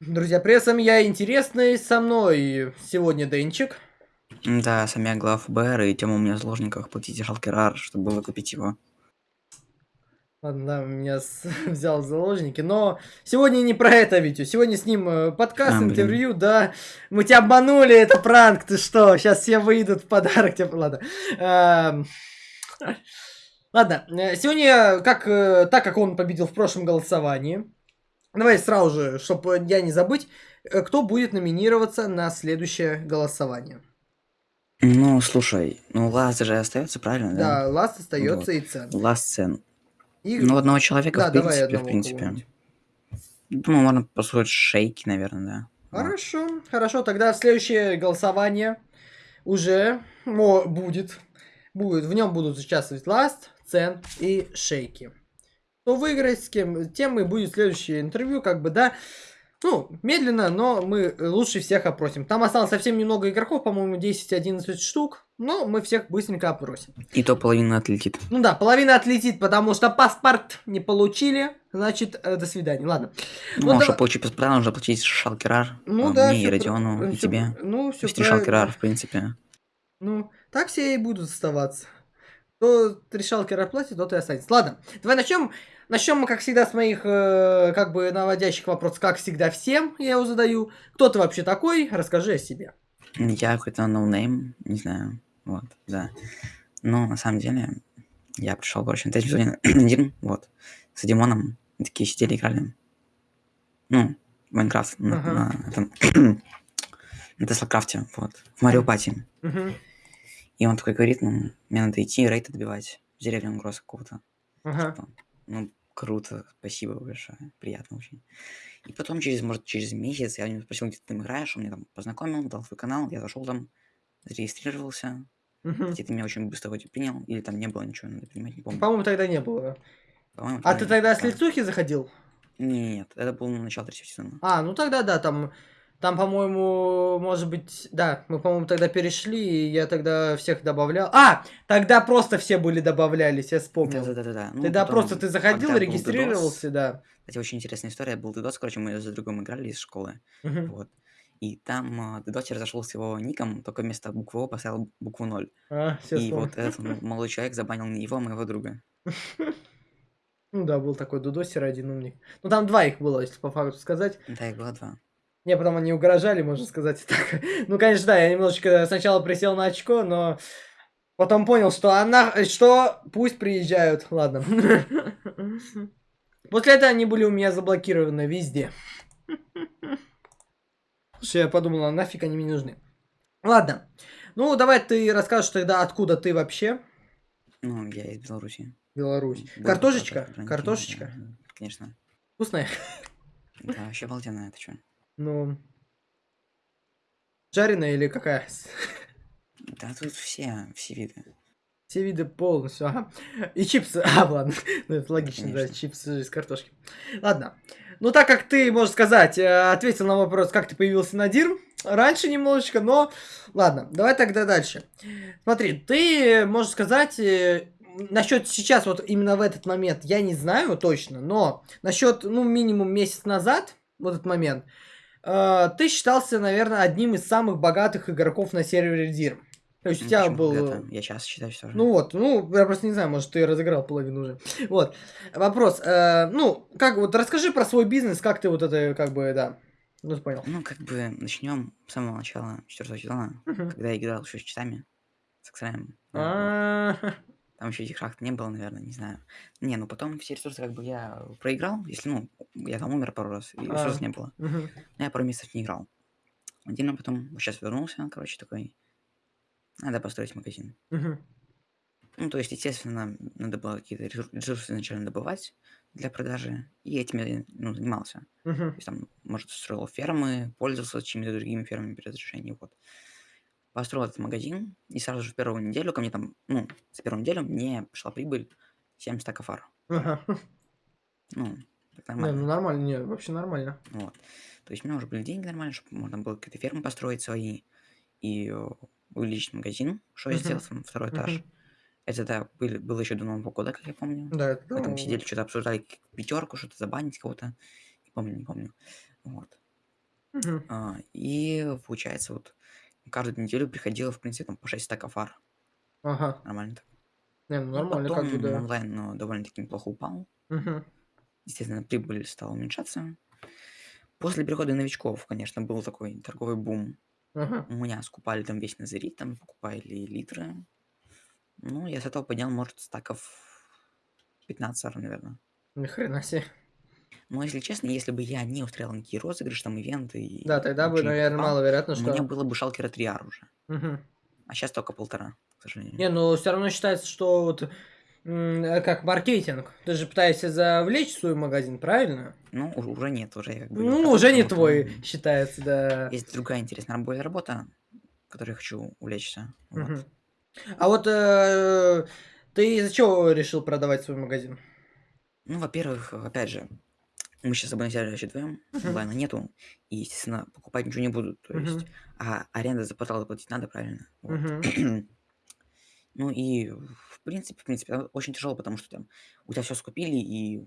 Друзья, вами я Интересный, со мной сегодня Денчик. Да, сам я глав ФБР, и тема у меня в заложниках платите Шалкерар, чтобы выкупить его. Ладно, да, меня с... взял в заложники, но сегодня не про это видео, сегодня с ним э, подкаст, А, блин. интервью, да, мы тебя обманули, это пранк, ты что, сейчас все выйдут в подарок тебе, ладно. Эм, Ладно, э, сегодня, как, э, так как он победил в прошлом голосовании, давай сразу же, чтобы я не забыть, э, кто будет номинироваться на следующее голосование. Ну, слушай, ну Ласт же остается, правильно, да? Да, ласт остается и цен. Ласт Сен. И- Ну, одного человека, Да, в давай принципе, одного в принципе. Думаю, можно построить шейки, наверное, да. Вот. Хорошо, хорошо, тогда следующее голосование уже о, будет. Будет. В нем будут участвовать Ласт, Цен и Шейки. Кто выиграет, с кем, тем и будет следующее интервью, как бы, да. Ну, медленно, но мы лучше всех опросим. Там осталось совсем немного игроков, по-моему, 10-11 штук. Но мы всех быстренько опросим. И то половина отлетит. Ну да, половина отлетит, потому что паспорт не получили. Значит, э, до свидания. Ладно. Ну, Вот а да- чтобы получить паспорт, нужно платить Шалкерар. Ну а, да, Мне и Родиону, пра- и тебе. Ну, все Вести Шалкерар, в принципе. Ну, так все и будут оставаться. Кто решал платит, тот и останется. Ладно, давай начнем. Начнем мы, как всегда, с моих, э, как бы, наводящих вопросов. Как всегда, всем я его задаю. Кто ты вообще такой? Расскажи о себе. Я какой-то noname, не знаю. Вот, да. Но на самом деле, я пришел, короче, на сезон один, вот, с Димоном. Мы такие сидели, играли. Ну, Minecraft, на, Ага. на этом, на Теслакрафте, вот, в Mario Party. Мгм. И он такой говорит, ну, мне надо идти рейд отбивать в деревню Угроза какого-то. Ага. Типа, ну, круто, спасибо большое, приятно очень. И потом, через, может, через месяц я у него спросил, где ты там играешь, он меня там познакомил, дал свой канал, я зашел там, зарегистрировался, кстати, ты меня очень быстро вроде принял, или там не было ничего, надо принимать, не помню. По-моему, тогда не было. По-моему, А ты тогда с лицухи заходил? Нет, это был начало третьего сезона. А, ну тогда да, там, там, по-моему, может быть, да, мы, по-моему, тогда перешли, и я тогда всех добавлял. А, тогда просто все были добавлялись, я вспомнил. Да-да-да. Ну, Тогда просто ты заходил, регистрировался, да. Кстати, очень интересная история. Был Дудос, короче, мы за другом играли из школы. Мгм. Вот. И там Дудосер зашел с его ником, только вместо буквы О поставил букву 0. А, И вспомнил. вот этот молодой человек забанил не его, а моего друга. Ну да, был такой Дудосер один умник. Ну там два их было, если по факту сказать. Да, их было два. Мне потом они угрожали, можно сказать. Так. Ну, конечно, да, я немножечко сначала присел на очко, но потом понял, что она, что пусть приезжают. Ладно. После этого они были у меня заблокированы везде. Слушай, я подумал, а нафиг они мне нужны. Ладно. Ну, давай ты расскажешь тогда, откуда ты вообще. Ну, я из Беларуси. Беларусь. Был Картошечка? Картошечка? да, да, Конечно. Вкусная? Да, вообще обалденная, это что? Ну, жареная или какая? Да, тут все, все виды. Все виды полностью, ага. И чипсы. А, ладно. Ну, это логично, да, Конечно. чипсы из картошки. Ладно. Ну, так как ты, можно сказать, э, ответил на вопрос, как ты появился на Дирм, раньше немножечко, но... Ладно, давай тогда дальше. Смотри, ты, можно сказать, насчет сейчас, вот именно в этот момент, я не знаю точно, но насчет, ну, минимум месяц назад, в этот момент, э, ты считался, наверное, одним из самых богатых игроков на сервере Дирм. То есть у тебя был... когда-то? Я сейчас считаю, что же. Ну вот, ну, я просто не знаю, может, ты разыграл половину уже. Вот. Вопрос. э, ну, как вот расскажи про свой бизнес, как ты вот это, как бы, да. Ну, ты понял. Ну, как бы начнем с самого начала четвертого сезона, когда я играл еще с читами, с Xrem. А, Там еще этих шахт не было, наверное, не знаю. Не, ну потом все ресурсы как бы я проиграл, если, ну, я там умер пару раз, и А. ресурсов не было. Но я пару месяцев не играл. Отдельно потом, сейчас вернулся, короче, такой, надо построить магазин. Ну, то есть, естественно, надо было какие-то ресур- ресурсы изначально добывать для продажи, и этим я, ну, занимался. То Мгм. есть, там, может, строил фермы, пользовался чьими-то другими фермами без разрешения, вот. Построил этот магазин, и сразу же в первую неделю ко мне там, ну, за первую неделю мне пришла прибыль 7 стаков фар. Ага. Ну, так Не, ну нормально. нормально, не, вообще нормально. Вот. То есть у меня уже были деньги нормально, чтобы можно было какие-то фермы построить свои и э, увеличить магазин, что я сделал, там, второй этаж. Это, да, были, было еще до Нового года, как я помню. Да, это Мы там ну, сидели, что-то обсуждали пятерку, что-то забанить кого-то. Не помню, не помню. Вот. Мгм. А, и получается, вот каждую неделю приходило, в принципе, там по 6 стаков фар. Ага. Нормально так. Не, ну Ну, нормально, как бы, потом да. онлайн, ну, довольно-таки неплохо упал. Мгм. Естественно, прибыль стала уменьшаться. После прихода новичков, конечно, был такой торговый бум. Ага. У меня скупали там весь назарит, там покупали литры. Ну, я с этого поднял, может, стаков 15 сар, наверное. Ни хрена себе. Но, если честно, если бы я не устраивал никакие розыгрыши, там, ивенты и Да, тогда бы, ничего не наверное, покупал, маловероятно, у меня что... было бы шалкера 3 ар уже. Мгм. А сейчас только полтора, к сожалению. Не, ну все равно считается, что вот м, э, как маркетинг. Ты же пытаешься завлечь свой магазин, правильно? Ну, у- уже нет, уже я как бы... Ну, уже не твой считается, да. Есть другая интересная рабо- работа, которой я хочу увлечься. Вот. Мгм. А вот э, ты из-за чего решил продавать свой магазин? Ну, во-первых, опять же, мы сейчас вообще вдвоем, Мгм. онлайна нету, и, естественно, покупать ничего не будут, то есть, Мгм. а аренда за портал платить надо, правильно? Вот. Мгм. Ну и, в принципе, в принципе, очень тяжело, потому что там у тебя все скупили, и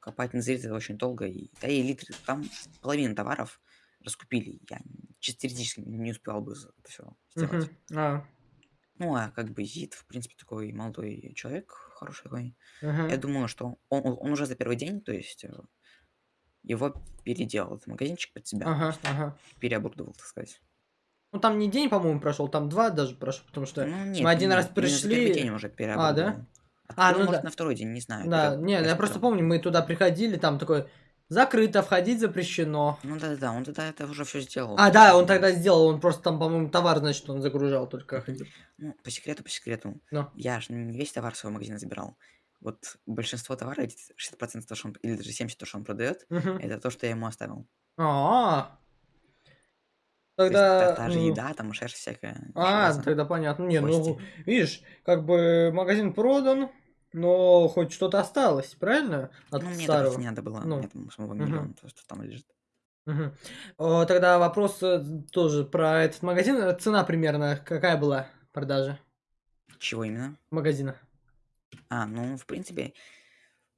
копать на это очень долго, и, да и литры, там половина товаров раскупили, я чисто теоретически не успевал бы это все сделать. Мгм. А, Ну, а как бы Зид, в принципе, такой молодой человек, хороший такой. Я ага. думаю, что он, он- он уже за первый день, то есть э, его переделал этот магазинчик под себя, Ага, ага. переоборудовал, так сказать. Ну там не день, по-моему, прошел, там два даже прошел, потому что Ну, мы нет, один раз именно за первый день пришли. уже переоборудовал. А, ну, ну может, да. на второй день, не знаю. Да, не, я просто помню, мы туда приходили, там такое закрыто, входить запрещено. Ну да-да-да, он тогда это уже все сделал. А, да, он тогда сделал, он просто там, по-моему, товар, значит, он загружал только ходил. Ну, по секрету, по секрету. Ну. Я же не весь товар своего магазина забирал. Вот большинство товара, эти 60% то, что он, или даже 70% то, что он продает, Мгм. это то, что я ему оставил. А, То есть та, тогда, та же ну, еда, там шерсть всякая. а, железо, тогда понятно. Не, ну, видишь, как бы магазин продан, но хоть что-то осталось, правильно? От Ну, мне старого. не надо было. Ну. Мне там самого Мгм. миллион, то, что там лежит. О, Тогда вопрос э, тоже про этот магазин. Цена примерно какая была продажи Чего именно? магазина? А, ну, в принципе,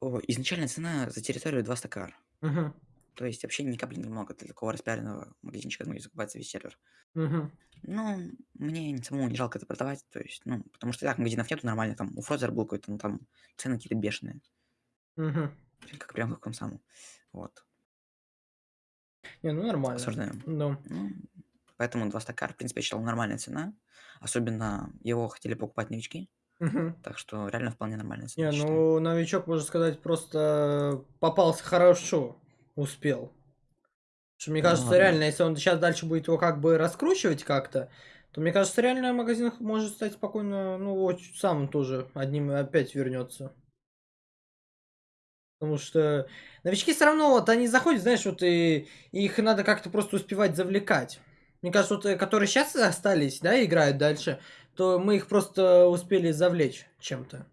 о, изначальная цена за территорию 2 стакар. Мгм. То есть вообще ни капли немного для такого распиаренного магазинчика, ну, закупается весь сервер. Мгм. Ну, мне не- самому не жалко это продавать, то есть, ну, потому что так, магазинов нету нормально, там, у Фрозера был какой-то, ну, там, цены какие-то бешеные, Мгм. как прям как он сам, вот, Не, ну нормально. осуждаем. Ну, Ну, поэтому два стакара, в принципе, я считал нормальная цена, особенно его хотели покупать новички, мгм. так что реально вполне нормальная цена, Не, ну новичок, можно сказать, просто попался хорошо, успел. Что, мне Ну, кажется, ладно. реально, если он сейчас дальше будет его как бы раскручивать как-то, то мне кажется, реально магазин может стать спокойно, ну, вот сам тоже одним опять вернется. Потому что новички все равно, вот они заходят, знаешь, вот и, и их надо как-то просто успевать завлекать. Мне кажется, вот э, которые сейчас остались, да, играют дальше, то мы их просто успели завлечь чем-то.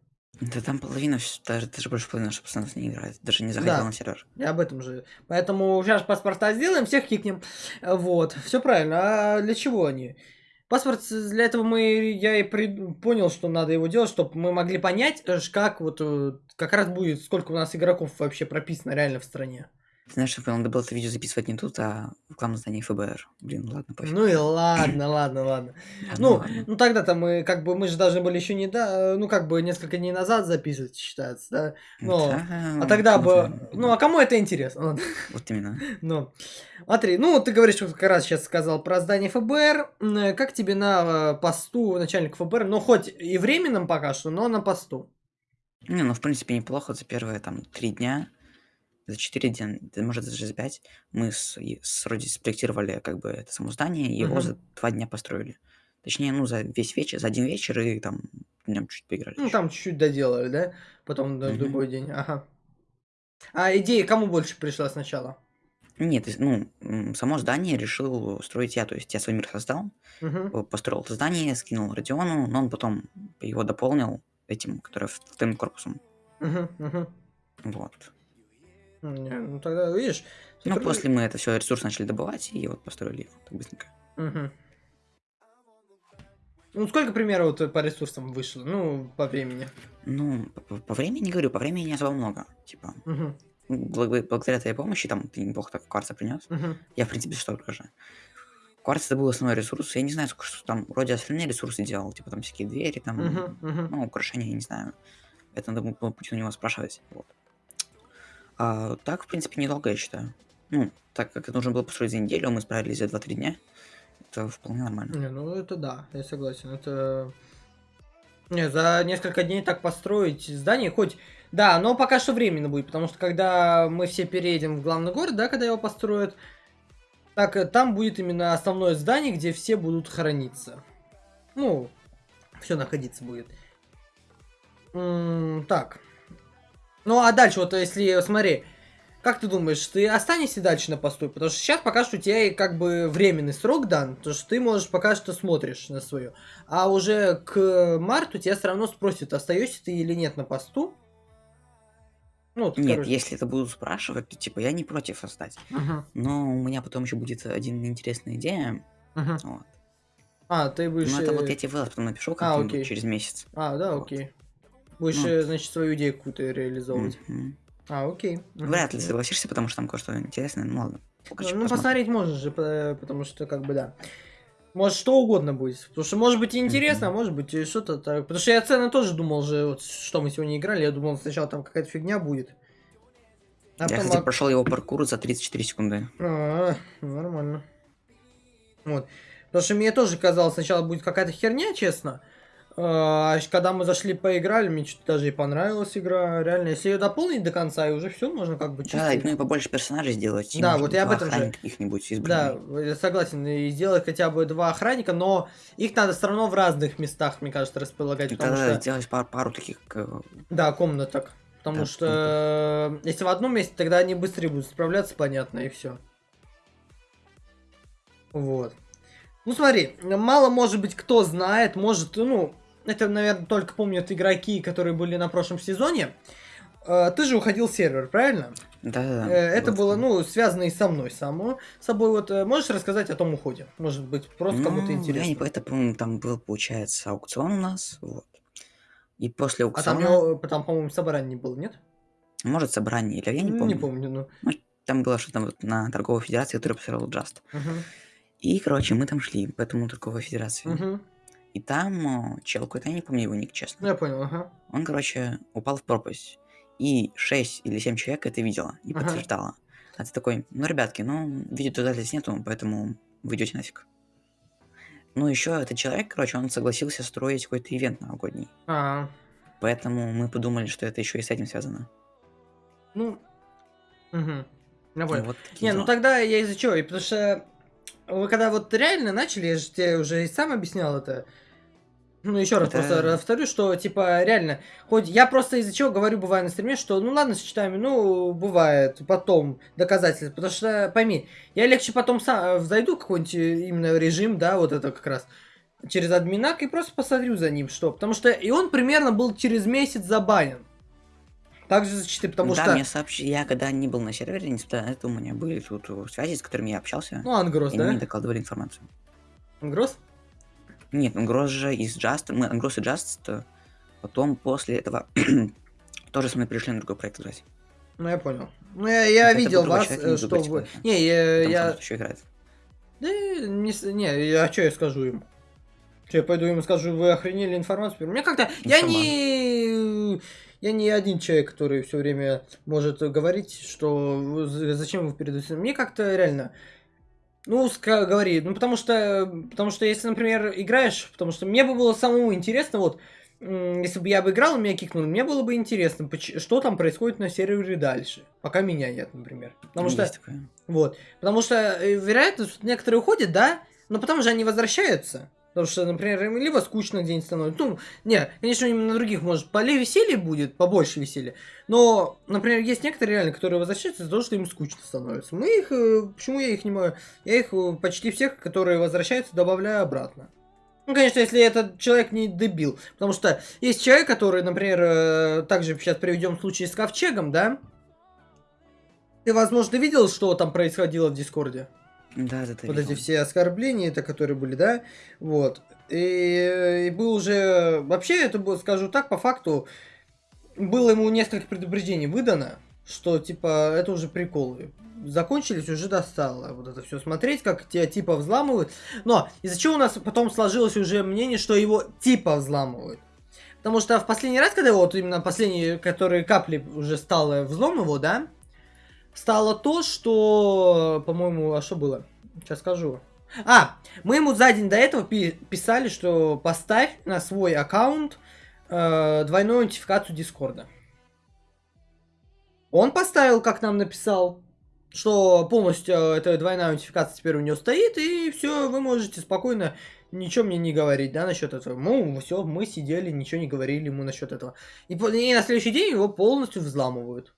Да там половина, даже, даже больше половины наших пацанов не играет, даже не заходила Да. на сервер. Я об этом же. Поэтому сейчас паспорта сделаем, всех кикнем. Э, Вот, все правильно. А для чего они? Паспорт с- для этого мы, я и прид- понял, что надо его делать, чтобы мы могли понять, э, как вот э, как раз будет, сколько у нас игроков вообще прописано реально в стране. Знаешь, что надо было это видео записывать не тут, а в рекламном здании ФБР. Блин, ладно, пофиг. Ну и ладно, ладно, ладно. Ну, ладно. ну тогда-то мы как бы мы же должны были еще не да, ну как бы несколько дней назад записывать считается, да. Да, а тогда бы, ну а кому это интересно? Ладно. Вот именно. Ну, смотри, ну ты говоришь, что как раз сейчас сказал про здание ФБР. М, э, Как тебе на э, посту начальника ФБР? Ну, хоть и временном пока что, но на посту. Не, ну, в принципе, неплохо за первые, там, три дня, за четыре дня, да, может, даже за пять, мы с, с Роди спроектировали, как бы, это само здание, и его Мгм. за два дня построили. Точнее, ну, за весь вечер, за один вечер, и там днем чуть поиграли. Ну, ещё. там чуть-чуть доделали, да? Потом на Мгм. другой день. Ага. А идея кому больше пришла сначала? Нет, ну, само здание решил строить я, то есть я свой мир создал, э, построил это здание, скинул Родиону, но он потом его дополнил этим, который вторым корпусом. Мгм, мгм. Вот. Не, Ну, тогда, видишь... Ну, сотруд- после мы это все ресурс начали добывать, и вот построили его так быстренько. Мгм. Ну, сколько, к примеру, вот по ресурсам вышло? Ну, по времени. Ну, по, по- времени говорю, по времени не особо много. Типа. Благо- благодаря твоей помощи, там, ты неплохо так кварца принес. Мгм. Я, в принципе, столько же. Кварц это был основной ресурс. Я не знаю, сколько что там вроде остальные ресурсы делал. Типа там всякие двери, там, Мгм, мгм. ну, украшения, я не знаю. Это надо было пути у него спрашивать. Вот. А так, в принципе, недолго, я считаю. Ну, так как это нужно было построить за неделю, мы справились за 2-3 дня. Это вполне нормально. Не, ну это да, я согласен. Это... Не, за несколько дней так построить здание, хоть... Да, но пока что временно будет, потому что когда мы все переедем в главный город, да, когда его построят, так э, там будет именно основное здание, где все будут храниться. Ну, все находиться будет. М, так. Ну, а дальше, вот если, смотри, как ты думаешь, ты останешься дальше на посту? Потому что сейчас пока что у тебя как бы временный срок дан, то что ты можешь пока что смотришь на свое. А уже к марту тебя все равно спросят, остаешься ты или нет на посту. Ну, вот, Нет, короче. если это будут спрашивать, то типа я не против остать. Мгм, Но у меня потом еще будет один интересная идея. мгм. Вот. А, ты будешь... Ну, это вот э, я тебе потом напишу а, как-нибудь окей. через месяц. А, да, вот. окей. Будешь, Ну. э, значит, свою идею какую-то реализовывать. Мгм. А, окей. Вряд ли согласишься, потому что там кое-что интересное. Ну ладно. Пока Ну, ну, посмотреть можешь же, по- потому что, как бы, да. Может, что угодно будет. Потому что, может быть, и интересно, а Мгм. может быть, и что-то так. Потому что я цены тоже думал же, вот, что мы сегодня играли, я думал, сначала там какая-то фигня будет. А Я, потом... кстати, а- прошел его паркур за 34 секунды. А, нормально. Вот. Потому что мне тоже казалось, сначала будет какая-то херня, честно. А когда мы зашли поиграли, мне что-то даже и понравилась игра. Реально, если ее дополнить до конца, и уже все, можно как бы Да, чисто... ну и побольше персонажей сделать. Да, может вот я об этом же. каких-нибудь из Да, я согласен. И сделать хотя бы два охранника, но их надо все равно в разных местах, мне кажется, располагать. И Потому что... сделать пару, пару таких... э, Да, комнаток. Потому Да, что э, если в одном месте, тогда они быстрее будут справляться, понятно, и все. Вот. Ну смотри, мало может быть кто знает, может, ну, это, наверное, только помнят игроки, которые были на прошлом сезоне. Э, Ты же уходил в сервер, правильно? Да-да-да. Э, Это вот. было, ну, связано и со мной само собой. Вот э, можешь рассказать о том уходе? Может быть, просто кому-то Ну, интересно. Я не по- это, по-моему, там был, получается, аукцион у нас. Вот. И после А там, аукциона, там, по-моему, собрания не было, нет? может, собрание, или я не помню. Не помню, ну. Там было что-то вот на торговой федерации, которую посмотрел Just. Мгм, И, короче, мы там шли по этому торговой федерации. мгм. И там э, чел какой-то, я не помню его ник, честно. Ну, я понял, ага. Он, короче, упал в пропасть. И 6 или 7 человек это видело и Ага. подтверждало. А ты такой, ну, ребятки, ну, видеодоказательств нету, поэтому вы идете нафиг. Ну, еще этот человек, короче, он согласился строить какой-то ивент новогодний. А, Поэтому мы подумали, что это еще и с этим связано. ну, угу. Я Ну, понял. вот Не, ну дела. тогда я из-за чего? Потому что вы когда вот реально начали, я же тебе уже и сам объяснял это. Ну, еще раз Это- просто повторю, что, типа, реально, хоть я просто из-за чего говорю, бывает на стриме, что, ну, ладно, с читами, ну, бывает, потом доказательства, потому что, пойми, я легче потом сам зайду в какой-нибудь э, именно режим, да, вот это как раз, через админак и просто посмотрю за ним, что, потому что, и он примерно был через месяц забанен. Также за читы, потому да, что, мне сообщили, я когда не был на сервере, несмотря на это, у меня были тут э, связи, с которыми я общался, ну, Ангрос, и они мне да? докладывали информацию. Ангрос? Нет, Ангрос же из Just, мы Ангрос и Just, э, потом после этого тоже со мной пришли на другой проект играть. Ну, я понял. Ну, я, я видел вас, человек, э, что вы... Не, я... Я... еще играет. Да, не, не, я что я скажу ему? Что, я пойду ему скажу, вы охренели информацию? Мне как-то... Ну, Я не... Я не один человек, который все время может говорить, что зачем вы передаете. Мне как-то реально... Ну, говори, ну потому что, потому что если, например, играешь, потому что мне бы было самому интересно, вот, если бы я бы играл, меня кикнули, мне было бы интересно, что там происходит на сервере дальше, пока меня нет, например. Потому Ну, что, есть такое. вот, потому что э, вероятность, что некоторые уходят, да, но потом же они возвращаются. Потому что, например, им либо скучно где-нибудь становится. Ну, не, конечно, именно на других, может, поле веселья будет, побольше веселья. Но, например, есть некоторые реально, которые возвращаются из-за того, что им скучно становится. Мы их, э, почему я их не могу? Я их э, почти всех, которые возвращаются, добавляю обратно. Ну, конечно, если этот человек не дебил. Потому что есть человек, который, например, э, также сейчас приведем случай с ковчегом, да? Ты, возможно, видел, что там происходило в Дискорде? Да, да, да. вот эти все оскорбления, это которые были, да, вот. И, и был уже, вообще, это было, скажу так, по факту, было ему несколько предупреждений выдано, что, типа, это уже приколы. Закончились, уже достало вот это все смотреть, как тебя типа взламывают. Но из-за чего у нас потом сложилось уже мнение, что его типа взламывают. Потому что в последний раз, когда вот именно последние, которые капли уже стало взлом его, да, стало то, что, по-моему, а что было? Сейчас скажу. А, мы ему за день до этого писали, что поставь на свой аккаунт э, двойную нотификацию Дискорда. Он поставил, как нам написал, что полностью э, эта двойная нотификация теперь у него стоит, и все, вы можете спокойно ничего мне не говорить, да, насчет этого. Ну, все, мы сидели, ничего не говорили ему насчет этого. И, и на следующий день его полностью взламывают.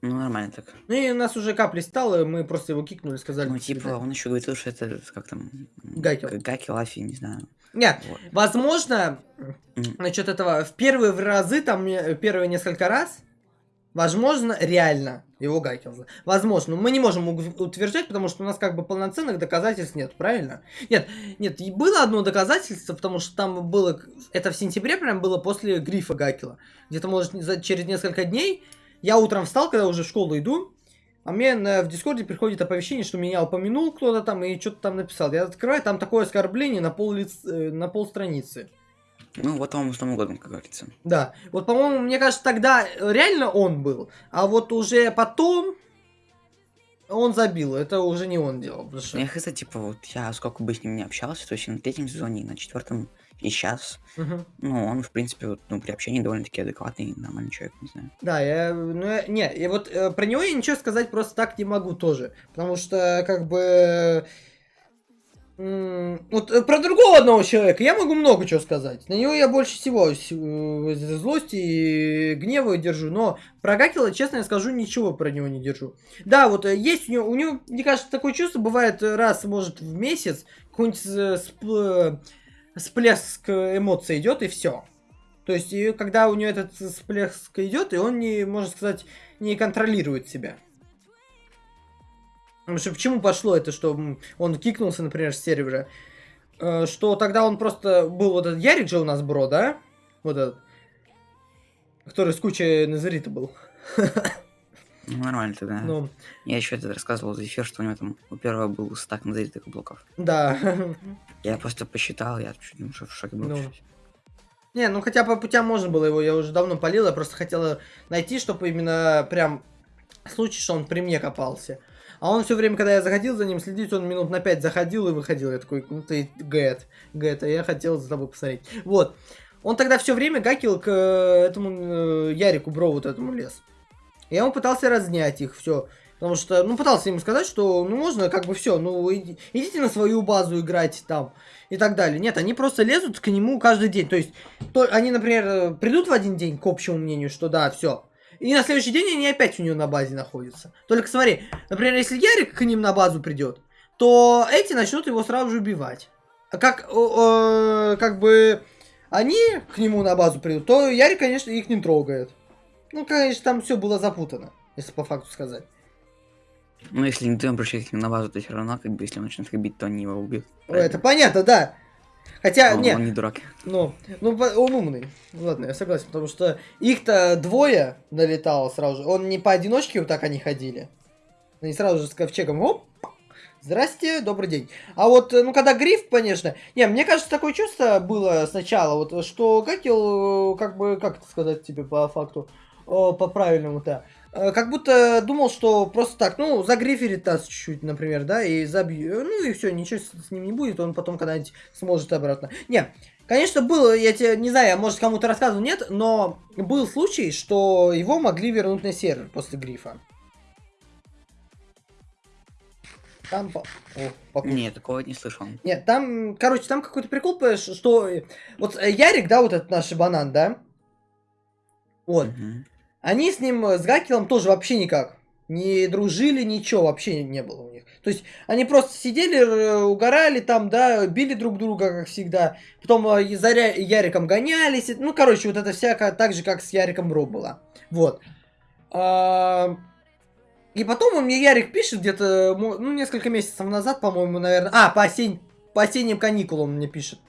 Ну, нормально так. Ну, и у нас уже капли стало, мы просто его кикнули, сказали... Ну, типа, он еще говорит, что это, как там... Гакел. Гакел, Афи, не знаю. Нет, вот. возможно, насчет этого, в первые разы, там, первые несколько раз, Возможно, реально его Гайкинза. Возможно, мы не можем утверждать, потому что у нас как бы полноценных доказательств нет, правильно? Нет, нет, и было одно доказательство, потому что там было, это в сентябре прям было после грифа Гакела. Где-то, может, через несколько дней я утром встал, когда уже в школу иду, а мне на, в Дискорде приходит оповещение, что меня упомянул кто-то там и что-то там написал. Я открываю, там такое оскорбление на пол, лиц, э, на пол страницы. Ну, вот вам что угодно, как говорится. Да. Вот, по-моему, мне кажется, тогда реально он был. А вот уже потом он забил. Это уже не он делал. Что... Я хз, типа, вот я сколько бы с ним не общался, то есть на третьем сезоне, на четвертом и сейчас. Угу. Ну, он, в принципе, вот, ну, при общении довольно-таки адекватный, нормальный человек, не знаю. Да, я, ну, я, не, я вот э, про него я ничего сказать просто так не могу тоже. Потому что, как бы, вот э, про другого одного человека я могу много чего сказать. На него я больше всего э, злости и гнева держу. Но про Гакела, честно я скажу, ничего про него не держу. Да, вот э, есть у него, у него, мне кажется, такое чувство бывает раз, может, в месяц, какой-нибудь всплеск эмоций идет, и все. То есть, и когда у него этот всплеск идет, и он не, можно сказать, не контролирует себя. Потому что почему пошло это, что он кикнулся, например, с сервера? Э, что тогда он просто был вот этот Ярик же у нас бро, да? Вот этот. Который с кучей Назарита был. Ну, нормально тогда. Ну. Я еще это рассказывал за эфир, что у него там у первого был стак назаритых блоков. Да. Я просто посчитал, я чуть не в шоке был. Ну. Не, ну хотя по путям можно было его, я уже давно полил, я просто хотела найти, чтобы именно прям случай, что он при мне копался. А он все время, когда я заходил за ним следить, он минут на 5 заходил и выходил. Я такой, ну ты Гэт, Гэт, а я хотел за тобой посмотреть. Вот. Он тогда все время гакил к э, этому э, Ярику Бро, вот этому лес. Я ему пытался разнять их, все. Потому что, ну, пытался ему сказать, что, ну, можно как бы все, ну, иди, идите на свою базу играть там и так далее. Нет, они просто лезут к нему каждый день. То есть, то, они, например, придут в один день к общему мнению, что да, все, и на следующий день они опять у него на базе находятся. Только смотри, например, если Ярик к ним на базу придет, то эти начнут его сразу же убивать. А как, э, как бы они к нему на базу придут, то Ярик, конечно, их не трогает. Ну, конечно, там все было запутано, если по факту сказать. Ну, если не ты обращаешься на базу, то все равно, как бы, если он начнет их бить, то они его убьют. Это понятно, да. Хотя, он, нет. Он не дурак. Ну, ну, он умный. Ладно, я согласен, потому что их-то двое налетало сразу же. Он не поодиночке вот так они ходили. Они сразу же с ковчегом, оп, Здрасте, добрый день. А вот, ну, когда гриф, конечно... Не, мне кажется, такое чувство было сначала, вот, что Гакел, как бы, как это сказать тебе по факту, по правильному-то, Э, как будто думал, что просто так, ну, загриферит нас чуть-чуть, например, да, и забью. Ну и все, ничего с ним не будет, он потом когда-нибудь сможет обратно. Не, конечно, было, я тебе, не знаю, может, кому-то рассказывал, нет, но был случай, что его могли вернуть на сервер после грифа. Там... О. Нет, такого не слышал. Нет, там, короче, там какой-то прикол, что... Вот э, Ярик, да, вот этот наш банан, да? Вот. Угу. Они с ним, э, с Гакелом тоже вообще никак не дружили, ничего вообще не было у них. То есть они просто сидели, угорали там, да, били друг друга, как всегда. Потом э, за Яриком гонялись. Ну, короче, вот это всякое так же, как с Яриком Бро было. Вот. А, и потом он мне Ярик пишет где-то, ну, несколько месяцев назад, по-моему, наверное. А, по, осень... по осенним каникулам он мне пишет.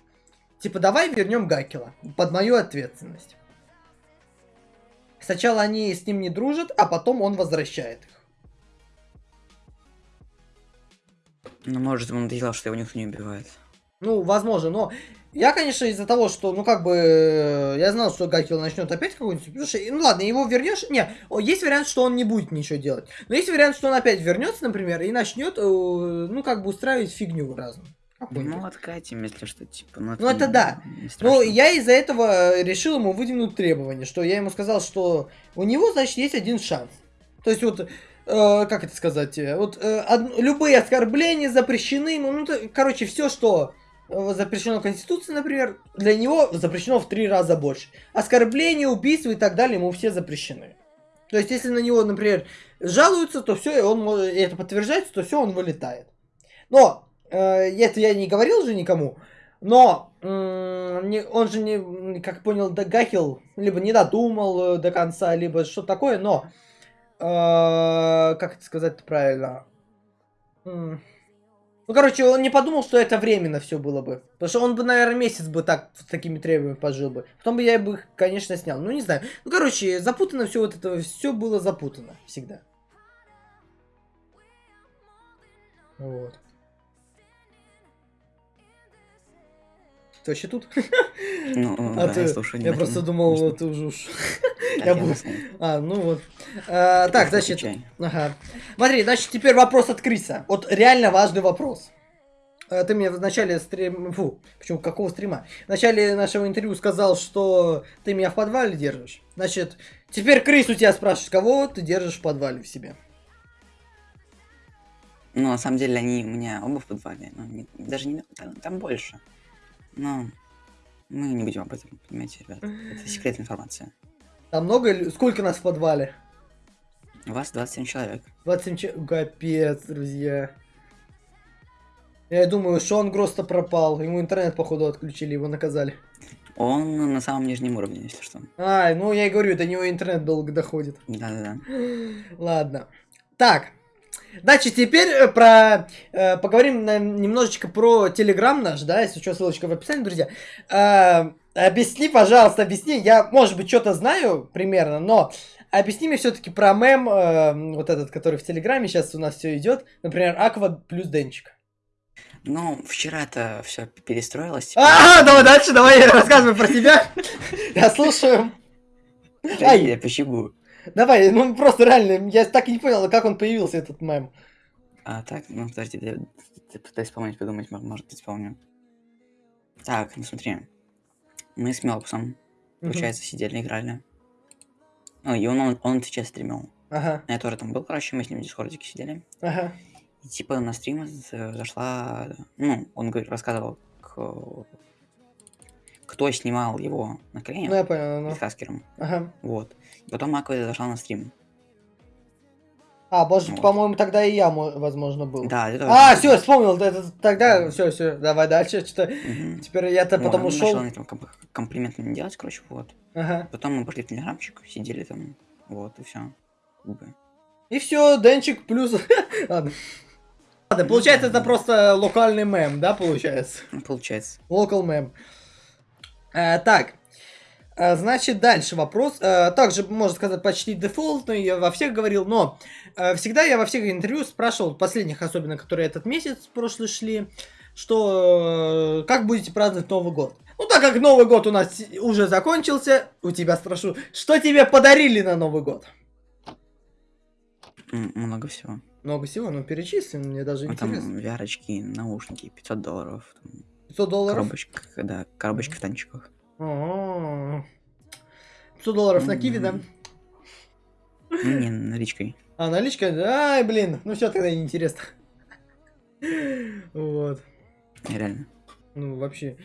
Типа, давай вернем Гакела под мою ответственность. Сначала они с ним не дружат, а потом он возвращает их. Ну, может, ему надоело, что его никто не убивает. Ну, возможно, но я, конечно, из-за того, что, ну, как бы, э, я знал, что Гакил начнет опять какой-нибудь, потому что, ну, ладно, его вернешь, не, есть вариант, что он не будет ничего делать, но есть вариант, что он опять вернется, например, и начнет, э, ну, как бы, устраивать фигню разную. Ну, откатим, если что, типа. Ну, Ну, это не- да. не Ну, я из-за этого решил ему выдвинуть требование, что я ему сказал, что у него, значит, есть один шанс. То есть вот, э, как это сказать, э, вот э, од- любые оскорбления запрещены, ну, ну, то- короче, все, что э, запрещено Конституцией, например, для него запрещено в три раза больше. Оскорбления, убийства и так далее ему все запрещены. То есть, если на него, например, жалуются, то все, и он это подтверждается, то все, он вылетает. Но это я не говорил же никому, но он же не, как понял, да, Гахил либо не додумал э, до конца, либо что такое, но э, как это сказать правильно? Ну, короче, он не подумал, что это временно все было бы. Потому что он бы, наверное, месяц бы так с такими требованиями пожил бы. Потом бы я бы их, конечно, снял. Ну, не знаю. Ну, короче, запутано все вот это, все было запутано всегда. Вот. Ты вообще тут? Ну, А да, ты- я слушаю Я просто думал, Конечно. ты уже уж. Я вас- А, ну вот. А, так, значит, ага. Смотри, значит, теперь вопрос от Криса. Вот реально важный вопрос. А, Ты мне в начале стрима, фу, почему, какого стрима? В начале нашего интервью сказал, что ты меня в подвале держишь. Значит, теперь Крис у тебя спрашивает, кого ты держишь в подвале в себе? Ну, на самом деле, они у меня оба в подвале. Ну, не- даже не... Там больше. Но мы не будем об этом, понимаете, ребят. Это секретная информация. Там много, сколько нас в подвале? У вас 27 человек. 27 че... Капец, друзья. Я думаю, Шон Гросс-то пропал. Ему интернет, походу, отключили, его наказали. Он на самом нижнем уровне, если что. Ай, ну я и говорю, до него интернет долго доходит. Да-да-да. Ладно. Так. Значит, теперь э, про э, поговорим на- немножечко про Телеграм наш, да, если что, ссылочка в описании, друзья. Э, объясни, пожалуйста, объясни. Я, может быть, что-то знаю примерно, но объясни мне все-таки про мем, э, вот этот, который в Телеграме сейчас у нас все идет. Например, Аква плюс Денчик. Ну, вчера это все перестроилось. А, давай дальше, давай рассказывай про тебя. Я слушаю. Да, Ай. я почему? Давай, ну просто реально, я так и не понял, как он появился, этот мем. А так, ну подожди, я, я пытаюсь вспомнить, подумать, мо- может быть, вспомню. Так, ну смотри. Мы с Мелпсом, Мгм. получается, сидели, играли. Ну, и он, он, он сейчас стримил. Ага, Я тоже там был, короче, мы с ним в дискордике сидели. ага. И типа на стрим за- зашла... Ну, он говорит, рассказывал, к- кто снимал его на Ну коленях я понял, ну. с Хаскером. Ага. Вот. И потом Аква зашла на стрим. А, может, Вот. по-моему, тогда и я, мо- возможно, был. Да, это А, все, вспомнил, да, это тогда, все, все, давай дальше, что Мгм. теперь я-то Вот, потом ушел. начал там комп- комплименты мне делать, короче, вот. Ага. Потом мы пошли в телеграмчик, сидели там, вот, и все. И все, Денчик плюс. Ладно. Ладно, получается, это просто локальный мем, да, получается? Ну, получается. Local mem. Э, так. Э, Значит, дальше вопрос. Э, Также, можно сказать, почти дефолтный, я во всех говорил, но всегда я во всех интервью спрашивал, последних особенно, которые этот месяц прошлый шли, что как будете праздновать Новый год? Ну, так как Новый год у нас уже закончился, у тебя спрошу, что тебе подарили на Новый год? Много всего. Много всего, ну перечислим, мне даже Ну, интересно. там вярочки, наушники, 500 долларов, там, 500 долларов? коробочка, да, коробочка в танчиках. А-а-а. 500 долларов на киви, да? Не, наличкой. А, наличка? Ай, блин, ну все тогда неинтересно. Вот. Реально. Ну, вообще.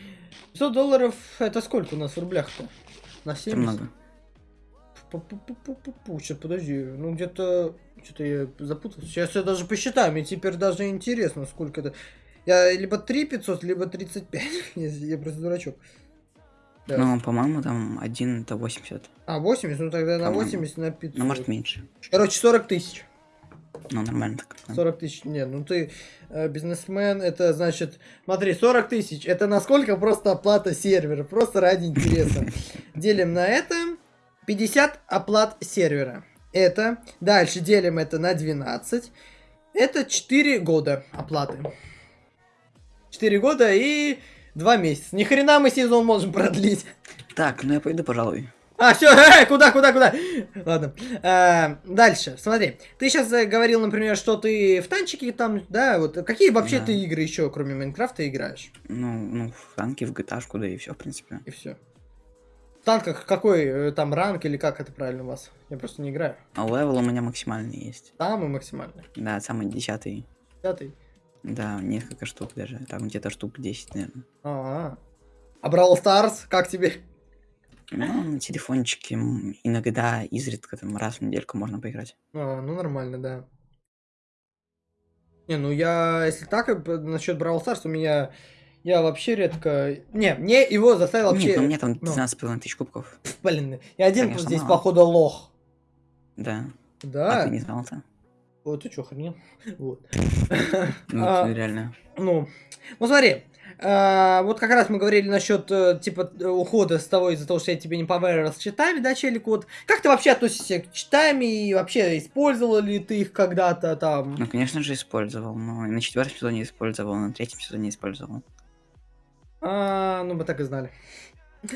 500 долларов, это сколько у нас в рублях-то? На Это 70? много. Пу-пу-пу-пу-пу. Сейчас, подожди. Ну, где-то... Что-то я запутался. Сейчас я даже посчитаю. Мне теперь даже интересно, сколько это... Я либо 3 500, либо 35. я, я просто дурачок. Да. Ну, по-моему, там один это 80. А, 80? Ну, тогда на По-моему. 80, на 500. Ну, может, меньше. Короче, 40 тысяч. Ну, нормально так. да. 40 тысяч. Не, ну ты э, бизнесмен, это значит, смотри, 40 тысяч, это насколько просто оплата сервера, просто ради интереса. Делим на это, 50 оплат сервера. Это, дальше делим это на 12. Это 4 года оплаты. 4 года и 2 месяца. Ни хрена мы сезон можем продлить. Так, ну я пойду, пожалуй. А, все, э, куда, куда, куда? Ладно. А, дальше, смотри. Ты сейчас говорил, например, что ты в танчики там, да, вот какие вообще Да. ты игры еще, кроме Майнкрафта, играешь? Ну, ну, в танки, в GTA, да и все, в принципе. И все. В танках какой э, там ранг или как это правильно у вас? Я просто не играю. А level у меня максимальный есть. Самый максимальный. Да, самый десятый. Пятый. Да, несколько штук даже. Там где-то штук 10, наверное. А, а Brawl Stars, как тебе? Ну, на телефончике иногда, изредка, там, раз в недельку можно поиграть. А, ну нормально, да. Не, ну я, если так, насчет Brawl Stars, у меня, я вообще редко... Не, мне его заставил вообще... Нет, ну, у меня там ну. 12,5 тысяч кубков. Блин, я один Конечно, здесь, мало. походу, лох. Да. А Да? ты не знал-то? Вот ты чё, охренел? Вот. Ну, А, реально. Ну, ну смотри, а, вот как раз мы говорили насчет, э, типа, ухода с того из-за того, что я тебе не поверил с читами, да, челик, вот. Как ты вообще относишься к читами и вообще использовал ли ты их когда-то там? Ну, конечно же, использовал. Но на четвертом сезоне использовал, на третьем сезоне использовал. А, ну, мы так и знали.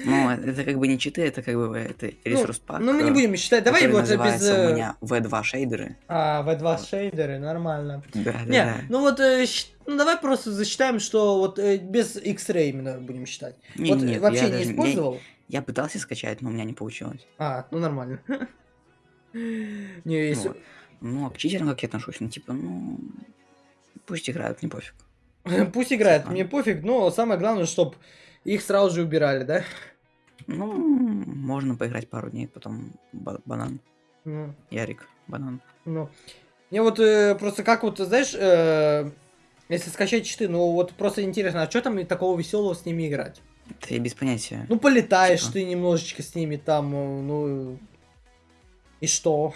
Ну, это как бы не читы, это как бы это ресурс пак. Ну, мы не будем считать, давай вот без... э, у меня V2 шейдеры. А, V2 шейдеры, нормально. Да, да, Не, да. ну вот, э, ну давай просто засчитаем, что вот э, без X-Ray именно будем считать. Не, вот нет, вообще я не даже- я- использовал? Я пытался скачать, но у меня не получилось. А, ну нормально. Не, если... Ну, а к читерам как я отношусь? Ну, типа, ну... Пусть играют, не пофиг. Пусть играет, А. мне пофиг, но самое главное, чтобы их сразу же убирали, да? Ну, можно поиграть пару дней, потом ба- банан. Ну, Ярик, банан. ну. Мне вот э, просто как вот, знаешь, э, если скачать читы, ну вот просто интересно, а что там такого веселого с ними играть? Я без понятия. Ну полетаешь Типа? ты немножечко с ними там, э, ну и что?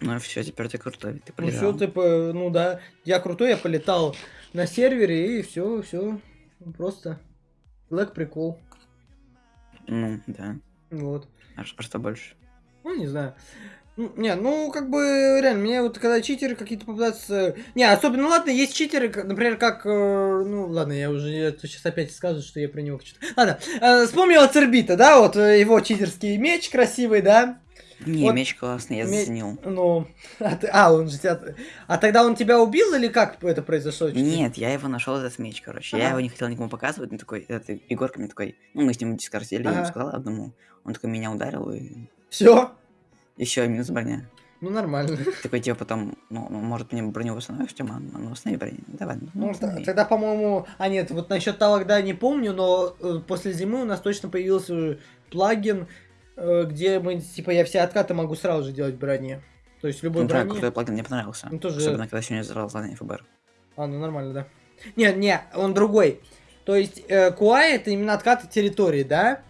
Ну, все, теперь ты крутой, ты Ну все, полежал. типа, ну да, я крутой, я полетал на сервере и все, все, просто Black прикол, Ну, да. вот. А а что больше? Ну, не знаю. Ну, Не, ну, как бы, реально, мне вот когда читеры какие-то попадаются... Не, особенно, ладно, есть читеры, например, как... э, ну, ладно, я уже сейчас опять скажу, что я про него что Ладно, э, вспомнил Цербита, да, вот э, его читерский меч красивый, да? Не, Вот меч классный, я ме- заценил. Ну, а, ты- а, он же тебя... А тогда он тебя убил или как это произошло? Нет, я его нашел этот меч, короче. Я Ага. его не хотел никому показывать, но такой, это Егорка мне такой, ну мы с ним дискордили, я ему Ага. сказал одному. Он такой меня ударил и Все? еще минус броня. Ну, нормально. Такой типа потом, ну, ну, может мне броню восстановишь, Тёма? Ну, восстанови броню. Давай, ну, Ну, восстанови. тогда, по-моему... А, нет, вот насчет тогда не помню, но э, после зимы у нас точно появился плагин, э, где мы, типа, я все откаты могу сразу же делать в броне. То есть любой Ну, да, брони... крутой плагин, мне понравился. Ну, тоже- Особенно, когда сегодня взорвал задание ФБР. А, ну нормально, да. Не, не, он другой. То есть э, QI это именно откаты территории, да?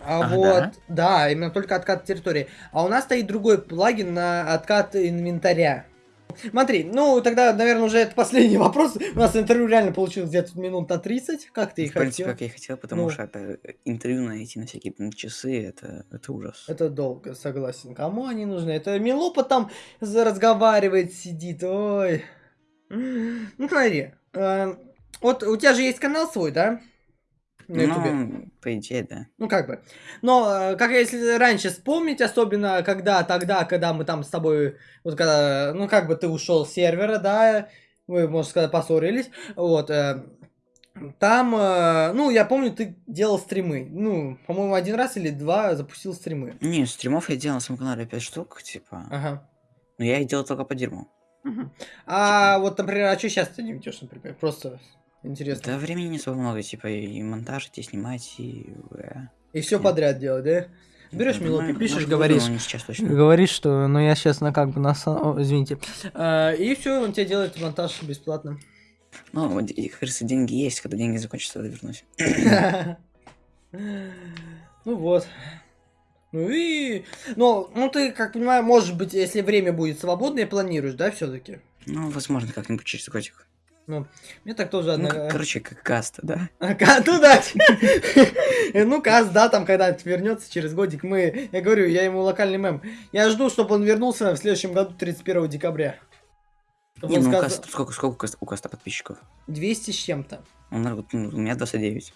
А А, вот, да? да? именно только откат территории. А у нас стоит другой плагин на откат инвентаря. Смотри, ну тогда, наверное, уже это последний вопрос. У нас интервью реально получилось где-то минут на 30. Как ты и В принципе, хотел? как я и хотел, потому Ну. что это интервью найти на всякие там, часы, это, это ужас. Это долго, согласен. Кому они нужны? Это Милопа там разговаривает, сидит. Ой. Ну, смотри. э, Вот у тебя же есть канал свой, да? На Ютубе. Ну, по идее, да. Ну, как бы. Но, э, как если раньше вспомнить, особенно когда тогда, когда мы там с тобой, вот когда, ну, как бы ты ушел с сервера, да, вы, можно сказать, поссорились, вот, э, там, э, ну, я помню, ты делал стримы, ну, по-моему, один раз или два запустил стримы. Не, стримов я делал на своем канале 5 штук, типа. Ага. Но я их делал только по дерьму. Мгм. А вот, например, а что сейчас ты не ведешь, например? Просто интересно. Да времени не особо много, типа, и монтажить, и снимать, и... э, И все подряд делать, да? Берешь да, мелопи, ну, пишешь, говоришь. сейчас точно. Говоришь, что, ну я сейчас на как бы на, о, извините, А, и все, он тебе делает монтаж бесплатно. Ну, вот, как деньги есть, когда деньги закончатся, тогда вернусь. Ну вот. Ну и, ну, ну ты, как понимаю, может быть, если время будет свободное, планируешь, да, все-таки? Ну, возможно, как-нибудь через годик. Ну, мне так тоже Ну, как- короче, как каста, да? А, ка- Ну да. Ну, Каз, да, там когда-нибудь вернется через годик. Мы, я говорю, я ему локальный мем. Я жду, чтобы он вернулся в следующем году 31 декабря. Не, ну, каста, сколько, сколько у каста, у каста подписчиков? 200 с чем-то. Вот, ну, у меня 29.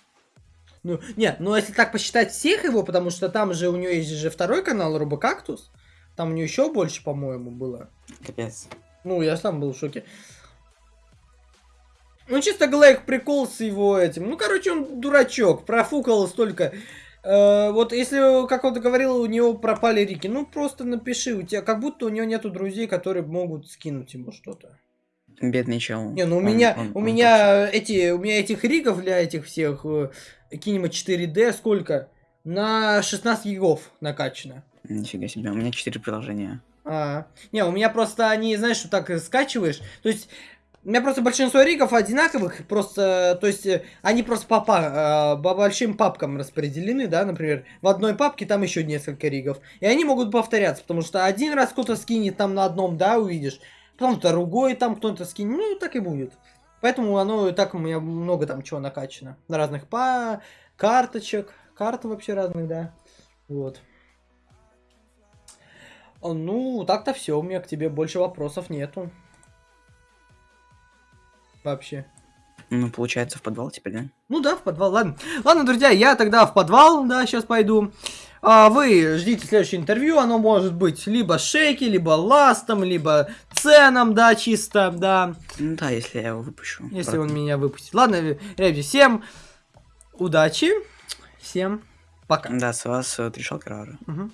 Ну, нет, ну если так посчитать всех его, потому что там же у него есть же второй канал Робокактус. Там у него еще больше, по-моему, было. Капец. Ну, я сам был в шоке. Ну, чисто Глэк прикол с его этим. Ну, короче, он дурачок, профукал столько. Э, вот если, как он говорил, у него пропали рики, ну, просто напиши, у тебя как будто у него нету друзей, которые могут скинуть ему что-то. Бедный чел. Не, ну у Он- меня, он- у он меня эти, у меня этих ригов для этих всех э, Kinema 4D сколько? На 16 гигов накачано. точно. Нифига себе, у меня 4 приложения. А, не, у меня просто они, знаешь, что так скачиваешь. То есть, у меня просто большинство ригов одинаковых, просто, то есть, э, они просто по, па- э, по большим папкам распределены, да, например, в одной папке там еще несколько ригов. И они могут повторяться, потому что один раз кто-то скинет там на одном, да, увидишь, потом другой там кто-то скинет, ну, так и будет. Поэтому оно так у меня много там чего накачано. На разных па карточек, карты вообще разных, да. Вот. Ну, так-то все, у меня к тебе больше вопросов нету. Вообще. Ну, получается, в подвал теперь, да? Ну да, в подвал, ладно. Ладно, друзья, я тогда в подвал, да, сейчас пойду. А вы ждите следующее интервью, оно может быть либо Шейки, либо Ластом, либо Ценом, да, чисто, да, Ну да, если я его выпущу. если Правда. он меня выпустит. Ладно, ребята, всем удачи, всем пока. Да, с вас э, три шалкера. Мгм.